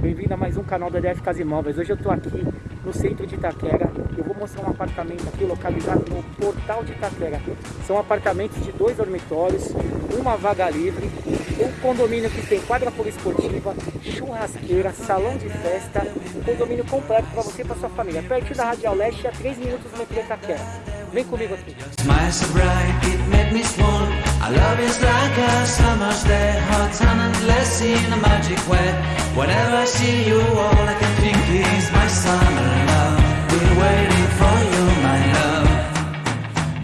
Bem-vindo a mais um canal da DF Casa Imóveis. Hoje eu estou aqui no centro de Itaquera. Eu vou mostrar um apartamento aqui localizado no Portal de Itaquera. São apartamentos de dois dormitórios, uma vaga livre, um condomínio que tem quadra poliesportiva, churrasqueira, salão de festa, um condomínio completo para você e para sua família. Perto da Radial Leste, a 3 minutos do metrô Itaquera. Vem comigo aqui. In a magic way. Whenever I see you, all I can think is my summer love. Been waiting for you, my love.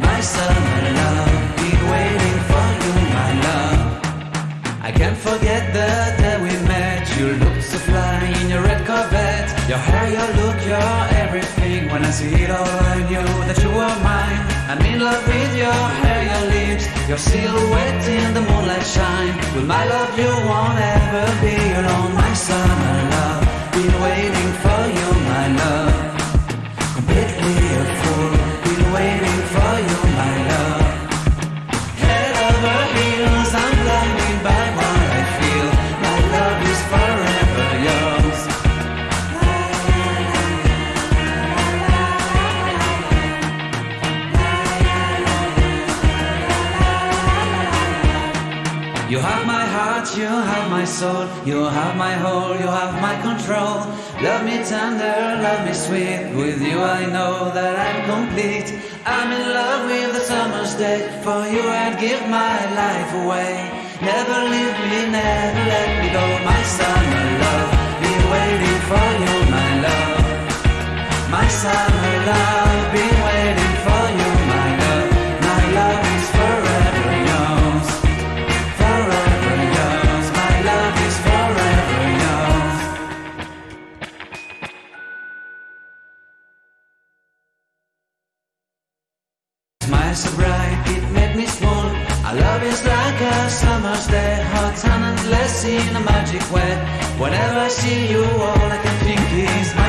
My summer love. Been waiting for you, my love. I can't forget the day we met. You looked so fly in your red Corvette. Your hair, your look, your everything. When I see it all, I knew that you were mine. I'm in love with your hair, your lips, your silhouette in the moonlight shine. With my love, you won't ever be You have my heart, you have my soul, you have my whole, you have my control. Love me tender, love me sweet. With you I know that I'm complete. I'm in love with the summer's day. For you I'd give my life away. Never leave me, never let me go. My summer love, be waiting for you, my love. My summer Smile so bright, it made me swoon. Our love is like a summer's day, hot sun and endless in a magic way. Whenever I see you, all I can think is my